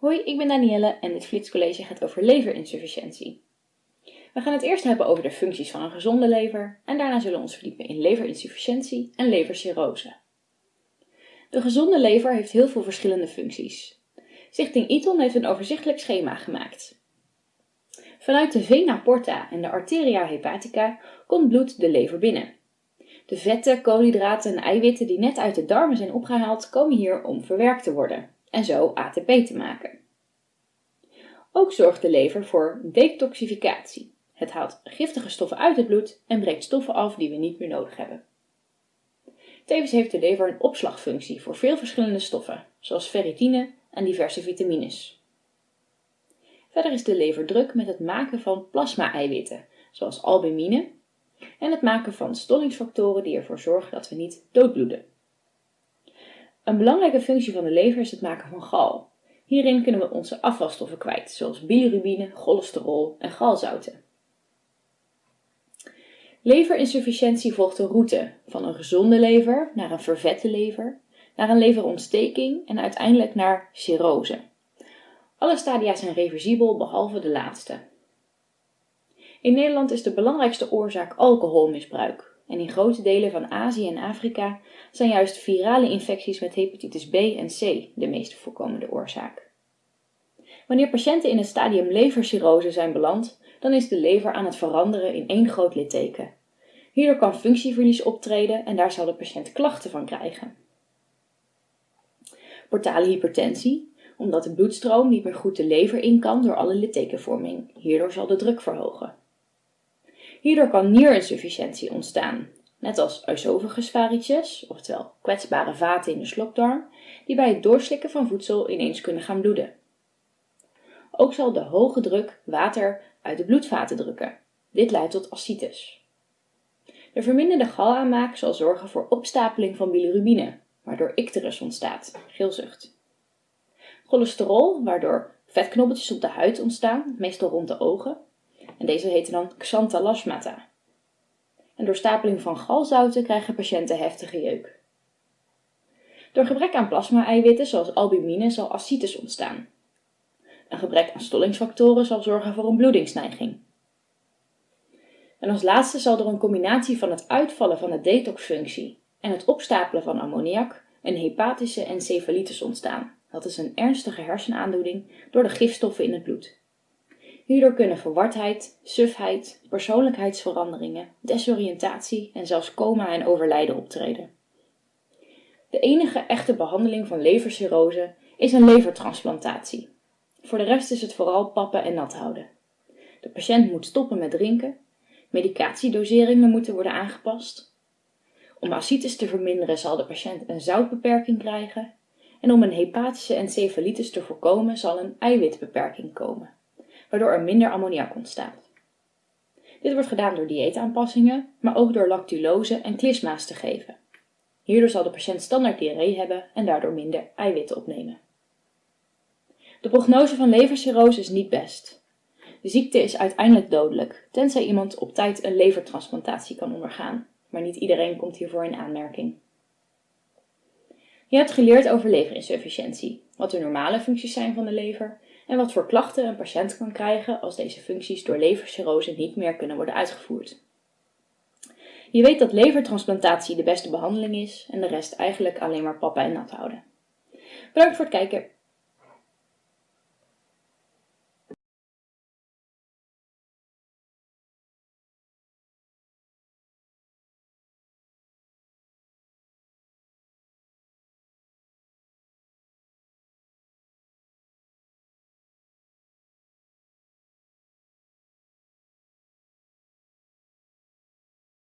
Hoi, ik ben Danielle en dit Flitscollege gaat over leverinsufficiëntie. We gaan het eerst hebben over de functies van een gezonde lever en daarna zullen we ons verdiepen in leverinsufficiëntie en levercirrose. De gezonde lever heeft heel veel verschillende functies. Stichting Iton heeft een overzichtelijk schema gemaakt. Vanuit de vena porta en de arteria hepatica komt bloed de lever binnen. De vetten, koolhydraten en eiwitten die net uit de darmen zijn opgehaald komen hier om verwerkt te worden en zo ATP te maken. Ook zorgt de lever voor detoxificatie. Het haalt giftige stoffen uit het bloed en breekt stoffen af die we niet meer nodig hebben. Tevens heeft de lever een opslagfunctie voor veel verschillende stoffen, zoals ferritine en diverse vitamines. Verder is de lever druk met het maken van plasma-eiwitten, zoals albumine, en het maken van stollingsfactoren die ervoor zorgen dat we niet doodbloeden. Een belangrijke functie van de lever is het maken van gal. Hierin kunnen we onze afvalstoffen kwijt, zoals bilirubine, cholesterol en galzouten. Leverinsufficiëntie volgt een route van een gezonde lever naar een vervette lever, naar een leverontsteking en uiteindelijk naar cirrose. Alle stadia zijn reversibel behalve de laatste. In Nederland is de belangrijkste oorzaak alcoholmisbruik en in grote delen van Azië en Afrika zijn juist virale infecties met hepatitis B en C de meest voorkomende oorzaak. Wanneer patiënten in het stadium levercirrose zijn beland, dan is de lever aan het veranderen in één groot litteken. Hierdoor kan functieverlies optreden en daar zal de patiënt klachten van krijgen. Portale hypertensie, omdat de bloedstroom niet meer goed de lever in kan door alle littekenvorming. Hierdoor zal de druk verhogen. Hierdoor kan nierinsufficiëntie ontstaan, net als oesophagus oftewel kwetsbare vaten in de slokdarm, die bij het doorslikken van voedsel ineens kunnen gaan bloeden. Ook zal de hoge druk water uit de bloedvaten drukken. Dit leidt tot ascites. De verminderde galaanmaak zal zorgen voor opstapeling van bilirubine, waardoor icterus ontstaat, geelzucht. Cholesterol, waardoor vetknobbeltjes op de huid ontstaan, meestal rond de ogen, en deze heten dan xanthalasmata. En door stapeling van galzouten krijgen patiënten heftige jeuk. Door gebrek aan plasma-eiwitten zoals albumine zal ascites ontstaan. Een gebrek aan stollingsfactoren zal zorgen voor een bloedingsneiging. En als laatste zal door een combinatie van het uitvallen van de detoxfunctie en het opstapelen van ammoniak een hepatische encefalitis ontstaan. Dat is een ernstige hersenaandoening door de gifstoffen in het bloed. Hierdoor kunnen verwardheid, sufheid, persoonlijkheidsveranderingen, desoriëntatie en zelfs coma en overlijden optreden. De enige echte behandeling van levercirrose is een levertransplantatie. Voor de rest is het vooral pappen en nat houden. De patiënt moet stoppen met drinken, medicatiedoseringen moeten worden aangepast. Om ascites te verminderen zal de patiënt een zoutbeperking krijgen en om een hepatische encefalitis te voorkomen zal een eiwitbeperking komen waardoor er minder ammoniak ontstaat. Dit wordt gedaan door dieetaanpassingen, maar ook door lactulose en klisma's te geven. Hierdoor zal de patiënt standaard diarree hebben en daardoor minder eiwitten opnemen. De prognose van levercirrose is niet best. De ziekte is uiteindelijk dodelijk, tenzij iemand op tijd een levertransplantatie kan ondergaan, maar niet iedereen komt hiervoor in aanmerking. Je hebt geleerd over leverinsufficiëntie, wat de normale functies zijn van de lever en wat voor klachten een patiënt kan krijgen als deze functies door levercirrose niet meer kunnen worden uitgevoerd. Je weet dat levertransplantatie de beste behandeling is en de rest eigenlijk alleen maar papa en nat houden. Bedankt voor het kijken.